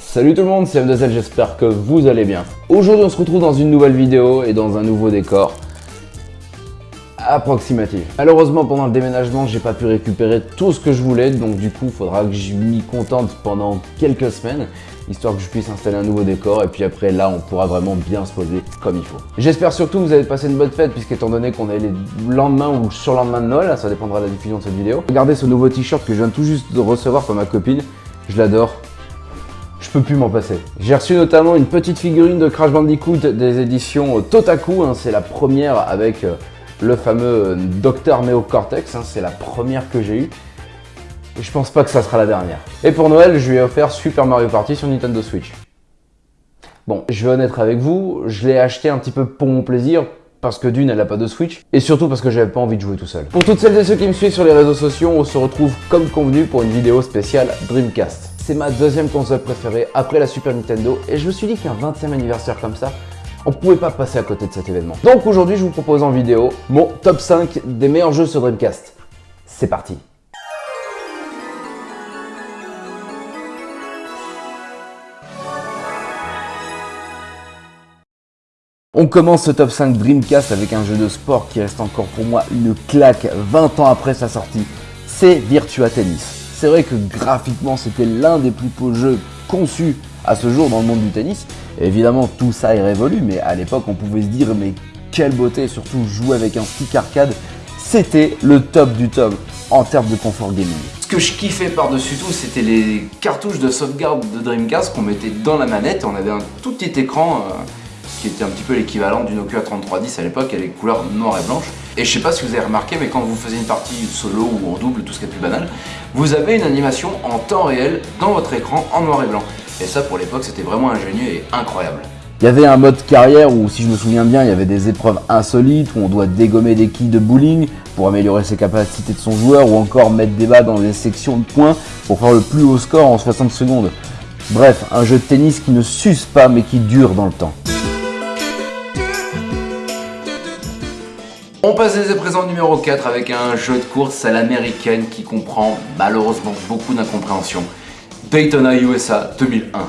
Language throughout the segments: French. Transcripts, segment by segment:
Salut tout le monde, c'est MDZ, j'espère que vous allez bien. Aujourd'hui on se retrouve dans une nouvelle vidéo et dans un nouveau décor approximatif. Malheureusement pendant le déménagement j'ai pas pu récupérer tout ce que je voulais donc du coup il faudra que je m'y contente pendant quelques semaines histoire que je puisse installer un nouveau décor et puis après là on pourra vraiment bien se poser comme il faut. J'espère surtout que vous avez passé une bonne fête puisqu'étant donné qu'on est les lendemains ou surlendemain de Noël, ça dépendra de la diffusion de cette vidéo. Regardez ce nouveau t-shirt que je viens tout juste de recevoir par ma copine, je l'adore, peux plus m'en passer. J'ai reçu notamment une petite figurine de Crash Bandicoot des éditions Totaku, hein. c'est la première avec euh, le fameux euh, Dr Neo Cortex, hein. c'est la première que j'ai eue. Et je pense pas que ça sera la dernière. Et pour Noël, je lui ai offert Super Mario Party sur Nintendo Switch. Bon, je vais honnête avec vous, je l'ai acheté un petit peu pour mon plaisir, parce que d'une, elle n'a pas de Switch, et surtout parce que j'avais pas envie de jouer tout seul. Pour toutes celles et ceux qui me suivent sur les réseaux sociaux, on se retrouve comme convenu pour une vidéo spéciale Dreamcast. C'est ma deuxième console préférée après la Super Nintendo, et je me suis dit qu'un 20e anniversaire comme ça, on pouvait pas passer à côté de cet événement. Donc aujourd'hui, je vous propose en vidéo mon top 5 des meilleurs jeux sur Dreamcast. C'est parti On commence ce top 5 Dreamcast avec un jeu de sport qui reste encore pour moi une claque 20 ans après sa sortie. C'est Virtua Tennis. C'est vrai que graphiquement c'était l'un des plus beaux jeux conçus à ce jour dans le monde du tennis. évidemment tout ça est révolu mais à l'époque on pouvait se dire mais quelle beauté, surtout jouer avec un stick arcade, c'était le top du top en termes de confort gaming. Ce que je kiffais par-dessus tout, c'était les cartouches de sauvegarde de Dreamcast qu'on mettait dans la manette. On avait un tout petit écran euh, qui était un petit peu l'équivalent du Nokia 3310 à l'époque, avec couleur noire et blanche. Et je sais pas si vous avez remarqué, mais quand vous faisiez une partie solo ou en double, tout ce qui est plus banal, vous avez une animation en temps réel dans votre écran en noir et blanc. Et ça, pour l'époque, c'était vraiment ingénieux et incroyable. Il y avait un mode carrière où, si je me souviens bien, il y avait des épreuves insolites où on doit dégommer des quilles de bowling pour améliorer ses capacités de son joueur ou encore mettre des bas dans des sections de points pour faire le plus haut score en 60 secondes. Bref, un jeu de tennis qui ne s'use pas mais qui dure dans le temps. On passe à présent numéro 4 avec un jeu de course à l'américaine qui comprend malheureusement beaucoup d'incompréhension. Daytona USA 2001.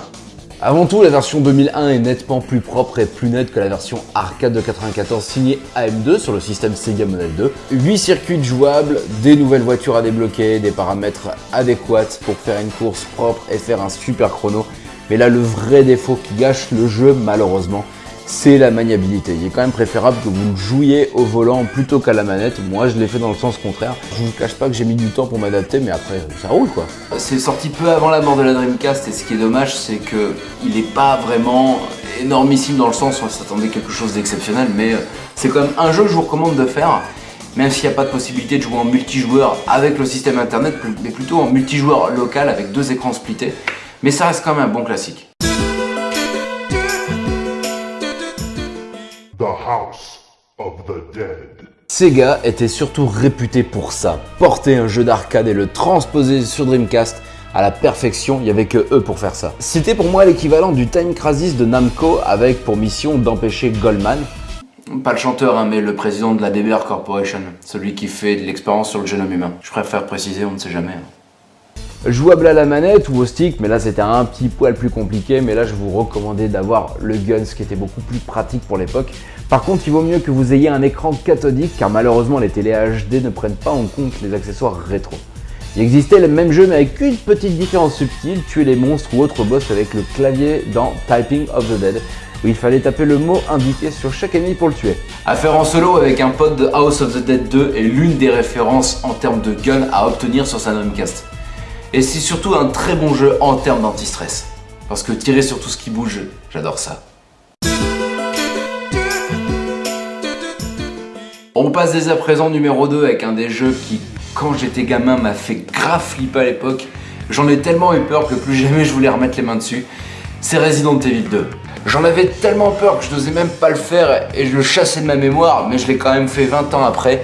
Avant tout, la version 2001 est nettement plus propre et plus nette que la version arcade de 94 signée AM2 sur le système Sega Model 2. 8 circuits jouables, des nouvelles voitures à débloquer, des paramètres adéquats pour faire une course propre et faire un super chrono. Mais là, le vrai défaut qui gâche le jeu, malheureusement, c'est la maniabilité. Il est quand même préférable que vous jouiez au volant plutôt qu'à la manette. Moi, je l'ai fait dans le sens contraire. Je vous cache pas que j'ai mis du temps pour m'adapter, mais après, ça roule quoi. C'est sorti peu avant la mort de la Dreamcast, et ce qui est dommage, c'est que il n'est pas vraiment énormissime dans le sens où on s'attendait quelque chose d'exceptionnel, mais euh, c'est quand même un jeu que je vous recommande de faire. Même s'il n'y a pas de possibilité de jouer en multijoueur avec le système internet, mais plutôt en multijoueur local avec deux écrans splittés. Mais ça reste quand même un bon classique. Sega était surtout réputé pour ça, porter un jeu d'arcade et le transposer sur Dreamcast à la perfection, il n'y avait que eux pour faire ça. C'était pour moi l'équivalent du Time Crisis de Namco avec pour mission d'empêcher Goldman, pas le chanteur, hein, mais le président de la DBR Corporation, celui qui fait de l'expérience sur le génome humain. Je préfère préciser, on ne sait jamais. Hein jouable à la manette ou au stick, mais là c'était un petit poil plus compliqué, mais là je vous recommandais d'avoir le Guns qui était beaucoup plus pratique pour l'époque. Par contre, il vaut mieux que vous ayez un écran cathodique car malheureusement les télé HD ne prennent pas en compte les accessoires rétro. Il existait le même jeu mais avec une petite différence subtile, tuer les monstres ou autres boss avec le clavier dans Typing of the Dead, où il fallait taper le mot indiqué sur chaque ennemi pour le tuer. À faire en solo avec un pote de House of the Dead 2 est l'une des références en termes de gun à obtenir sur sa Dreamcast. Et c'est surtout un très bon jeu en termes d'anti-stress. Parce que tirer sur tout ce qui bouge, j'adore ça. On passe dès à présent numéro 2 avec un des jeux qui, quand j'étais gamin, m'a fait grave flipper à l'époque. J'en ai tellement eu peur que plus jamais je voulais remettre les mains dessus. C'est Resident Evil 2. J'en avais tellement peur que je n'osais même pas le faire et je le chassais de ma mémoire, mais je l'ai quand même fait 20 ans après.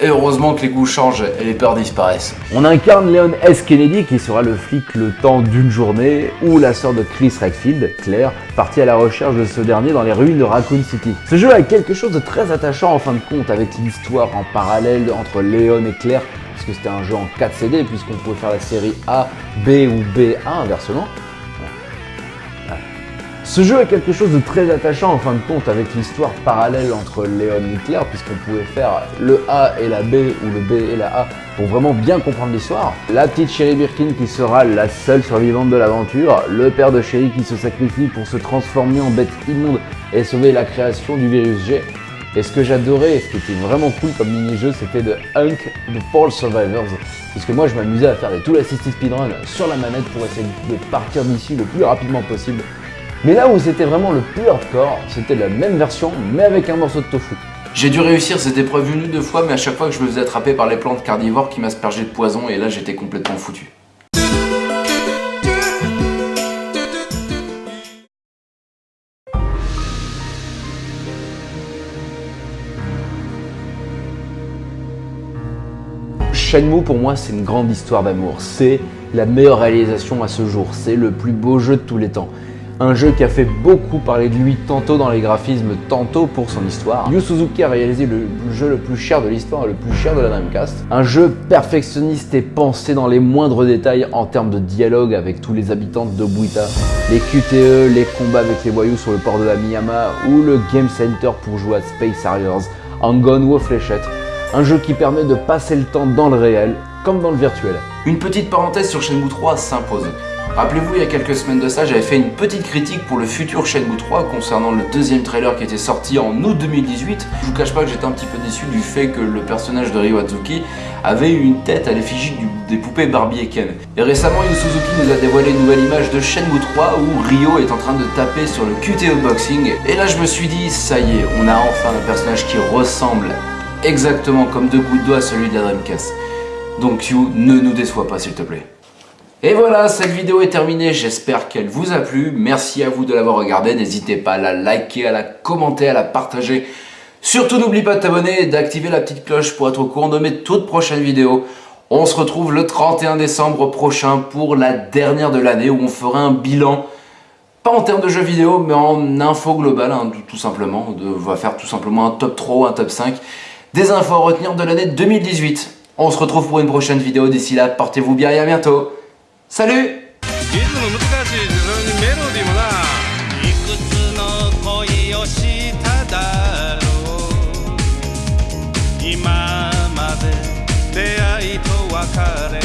Et heureusement que les goûts changent et les peurs disparaissent. On incarne Leon S. Kennedy qui sera le flic le temps d'une journée ou la sœur de Chris Redfield, Claire, partie à la recherche de ce dernier dans les ruines de Raccoon City. Ce jeu a quelque chose de très attachant en fin de compte avec l'histoire en parallèle entre Leon et Claire parce que c'était un jeu en 4 CD puisqu'on pouvait faire la série A, B ou B1 inversement. Ce jeu est quelque chose de très attachant en fin de compte avec l'histoire parallèle entre Léon et Claire puisqu'on pouvait faire le A et la B ou le B et la A pour vraiment bien comprendre l'histoire. La petite Sherry Birkin qui sera la seule survivante de l'aventure, le père de Sherry qui se sacrifie pour se transformer en bête immonde et sauver la création du virus G. Et ce que j'adorais, ce qui était vraiment cool comme mini-jeu, c'était de Hunk The Fall Survivors. Puisque moi je m'amusais à faire des tout assisted speedrun sur la manette pour essayer de partir d'ici le plus rapidement possible. Mais là où c'était vraiment le plus hardcore, c'était la même version mais avec un morceau de tofu. J'ai dû réussir cette épreuve une ou deux fois, mais à chaque fois que je me faisais attraper par les plantes carnivores qui m'aspergeaient de poison, et là j'étais complètement foutu. Shenmue pour moi c'est une grande histoire d'amour, c'est la meilleure réalisation à ce jour, c'est le plus beau jeu de tous les temps. Un jeu qui a fait beaucoup parler de lui tantôt dans les graphismes, tantôt pour son histoire. Yu Suzuki a réalisé le jeu le plus cher de l'histoire et le plus cher de la Dreamcast. Un jeu perfectionniste et pensé dans les moindres détails en termes de dialogue avec tous les habitants de Buita, les QTE, les combats avec les voyous sur le port de la Miyama ou le Game Center pour jouer à Space Harriers, en gun ou aux fléchettes. Un jeu qui permet de passer le temps dans le réel comme dans le virtuel. Une petite parenthèse sur Shenmue 3 s'impose. Rappelez-vous, il y a quelques semaines de ça, j'avais fait une petite critique pour le futur Shenmue 3 concernant le deuxième trailer qui était sorti en août 2018. Je vous cache pas que j'étais un petit peu déçu du fait que le personnage de Ryo Atsuki avait une tête à l'effigie des poupées Barbie et Ken. Et récemment, Yu Suzuki nous a dévoilé une nouvelle image de Shenmue 3 où Ryo est en train de taper sur le QTE Boxing. Et là, je me suis dit, ça y est, on a enfin un personnage qui ressemble exactement comme deux gouttes d'eau à celui de la Dreamcast. Donc You, ne nous déçois pas s'il te plaît. Et voilà, cette vidéo est terminée, j'espère qu'elle vous a plu. Merci à vous de l'avoir regardée, n'hésitez pas à la liker, à la commenter, à la partager. Surtout n'oublie pas de t'abonner et d'activer la petite cloche pour être au courant de mes toutes prochaines vidéos. On se retrouve le 31 décembre prochain pour la dernière de l'année où on fera un bilan pas en termes de jeux vidéo, mais en info globale, hein, tout simplement. On va faire tout simplement un top 3 ou un top 5 des infos à retenir de l'année 2018. On se retrouve pour une prochaine vidéo. D'ici là, portez-vous bien et à bientôt. サル。リズム難しいしメロディーもな。いくつの恋をしただろう。今まで出会いと別れ。